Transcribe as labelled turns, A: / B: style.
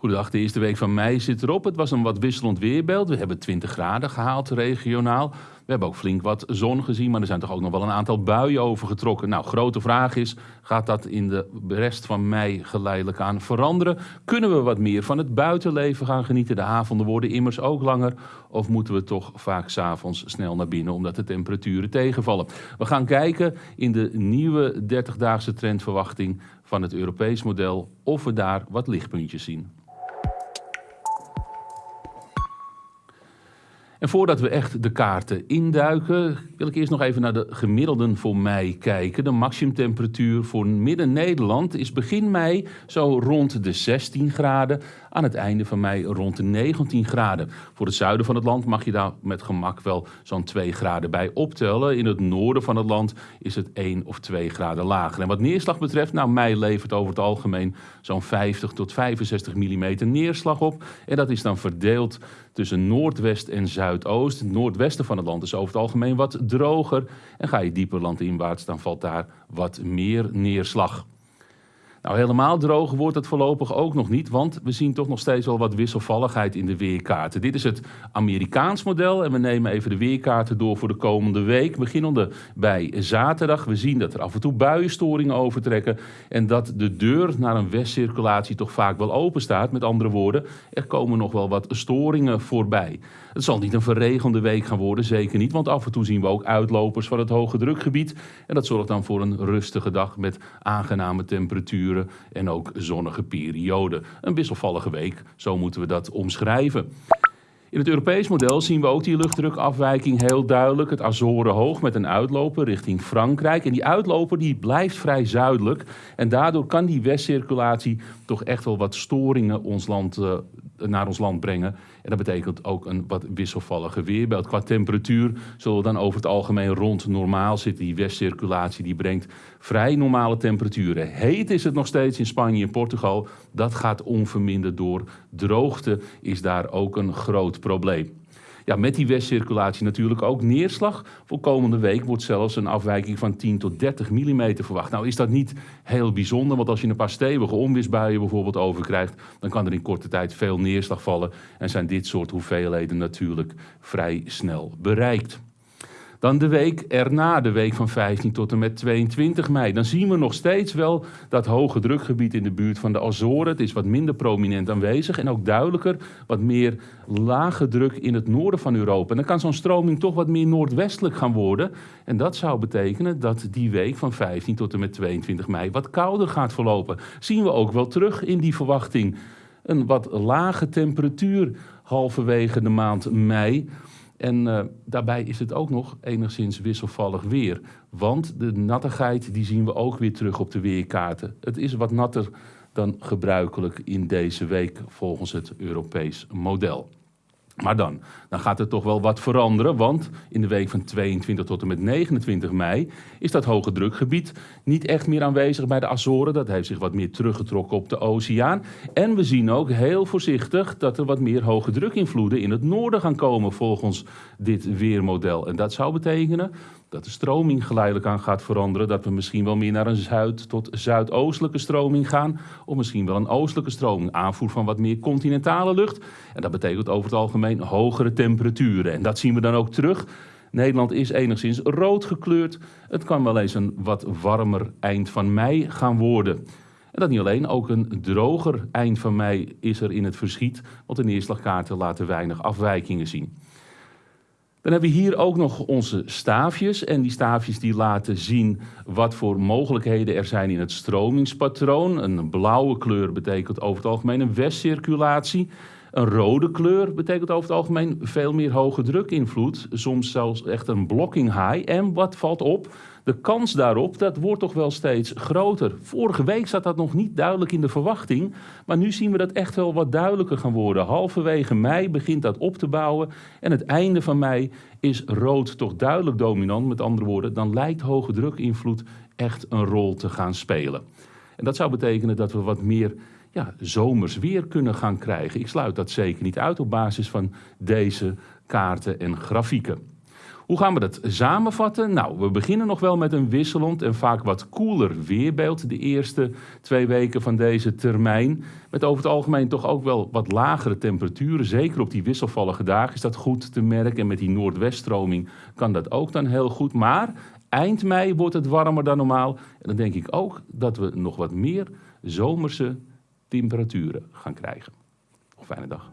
A: Goedendag, de eerste week van mei zit erop. Het was een wat wisselend weerbeeld. We hebben 20 graden gehaald regionaal. We hebben ook flink wat zon gezien, maar er zijn toch ook nog wel een aantal buien overgetrokken. Nou, grote vraag is, gaat dat in de rest van mei geleidelijk aan veranderen? Kunnen we wat meer van het buitenleven gaan genieten? De avonden worden immers ook langer. Of moeten we toch vaak s'avonds snel naar binnen omdat de temperaturen tegenvallen? We gaan kijken in de nieuwe 30-daagse trendverwachting van het Europees model of we daar wat lichtpuntjes zien. En voordat we echt de kaarten induiken, wil ik eerst nog even naar de gemiddelden voor mei kijken. De maximumtemperatuur voor Midden-Nederland is begin mei zo rond de 16 graden. Aan het einde van mei rond de 19 graden. Voor het zuiden van het land mag je daar met gemak wel zo'n 2 graden bij optellen. In het noorden van het land is het 1 of 2 graden lager. En wat neerslag betreft, nou mei levert over het algemeen zo'n 50 tot 65 mm neerslag op. En dat is dan verdeeld tussen noordwest en zuidoost. Het noordwesten van het land is over het algemeen wat droger. En ga je dieper landinwaarts, dan valt daar wat meer neerslag. Nou, helemaal droog wordt het voorlopig ook nog niet, want we zien toch nog steeds wel wat wisselvalligheid in de weerkaarten. Dit is het Amerikaans model en we nemen even de weerkaarten door voor de komende week. Beginnende bij zaterdag. We zien dat er af en toe buienstoringen overtrekken en dat de deur naar een westcirculatie toch vaak wel open staat. Met andere woorden, er komen nog wel wat storingen voorbij. Het zal niet een verregende week gaan worden, zeker niet, want af en toe zien we ook uitlopers van het hoge drukgebied. En dat zorgt dan voor een rustige dag met aangename temperaturen en ook zonnige perioden. Een wisselvallige week, zo moeten we dat omschrijven. In het Europees model zien we ook die luchtdrukafwijking heel duidelijk. Het Azoren hoog met een uitloper richting Frankrijk. En die uitloper die blijft vrij zuidelijk. En daardoor kan die westcirculatie toch echt wel wat storingen ons land uh, naar ons land brengen. En dat betekent ook een wat wisselvallige weerbeeld. Qua temperatuur zullen we dan over het algemeen rond normaal zitten. Die westcirculatie die brengt vrij normale temperaturen. Heet is het nog steeds in Spanje en Portugal. Dat gaat onverminderd door. Droogte is daar ook een groot probleem. Ja, met die westcirculatie natuurlijk ook neerslag. Voor komende week wordt zelfs een afwijking van 10 tot 30 mm verwacht. Nou is dat niet heel bijzonder, want als je een paar stevige onweersbuien bijvoorbeeld overkrijgt, dan kan er in korte tijd veel neerslag vallen en zijn dit soort hoeveelheden natuurlijk vrij snel bereikt. Dan de week erna, de week van 15 tot en met 22 mei. Dan zien we nog steeds wel dat hoge drukgebied in de buurt van de Azoren. Het is wat minder prominent aanwezig en ook duidelijker wat meer lage druk in het noorden van Europa. En dan kan zo'n stroming toch wat meer noordwestelijk gaan worden. En dat zou betekenen dat die week van 15 tot en met 22 mei wat kouder gaat verlopen. Zien we ook wel terug in die verwachting. Een wat lage temperatuur halverwege de maand mei. En uh, daarbij is het ook nog enigszins wisselvallig weer. Want de nattigheid die zien we ook weer terug op de weerkaarten. Het is wat natter dan gebruikelijk in deze week volgens het Europees model. Maar dan, dan gaat er toch wel wat veranderen, want in de week van 22 tot en met 29 mei is dat hoge drukgebied niet echt meer aanwezig bij de Azoren. Dat heeft zich wat meer teruggetrokken op de oceaan. En we zien ook heel voorzichtig dat er wat meer hoge drukinvloeden in het noorden gaan komen volgens dit weermodel. En dat zou betekenen dat de stroming geleidelijk aan gaat veranderen. Dat we misschien wel meer naar een zuid- tot zuidoostelijke stroming gaan. Of misschien wel een oostelijke stroming. Aanvoer van wat meer continentale lucht. En dat betekent over het hogere temperaturen. En dat zien we dan ook terug. Nederland is enigszins rood gekleurd. Het kan wel eens een wat warmer eind van mei gaan worden. En dat niet alleen, ook een droger eind van mei is er in het verschiet, want de neerslagkaarten laten weinig afwijkingen zien. Dan hebben we hier ook nog onze staafjes. En die staafjes die laten zien wat voor mogelijkheden er zijn in het stromingspatroon. Een blauwe kleur betekent over het algemeen een westcirculatie. Een rode kleur betekent over het algemeen veel meer hoge drukinvloed. Soms zelfs echt een blocking high. En wat valt op? De kans daarop, dat wordt toch wel steeds groter. Vorige week zat dat nog niet duidelijk in de verwachting. Maar nu zien we dat echt wel wat duidelijker gaan worden. Halverwege mei begint dat op te bouwen. En het einde van mei is rood toch duidelijk dominant. Met andere woorden, dan lijkt hoge drukinvloed echt een rol te gaan spelen. En dat zou betekenen dat we wat meer ja, zomers weer kunnen gaan krijgen. Ik sluit dat zeker niet uit op basis van deze kaarten en grafieken. Hoe gaan we dat samenvatten? Nou, we beginnen nog wel met een wisselend en vaak wat koeler weerbeeld de eerste twee weken van deze termijn. Met over het algemeen toch ook wel wat lagere temperaturen. Zeker op die wisselvallige dagen is dat goed te merken. En met die noordweststroming kan dat ook dan heel goed. Maar eind mei wordt het warmer dan normaal. En dan denk ik ook dat we nog wat meer zomerse temperaturen gaan krijgen. Nog fijne dag.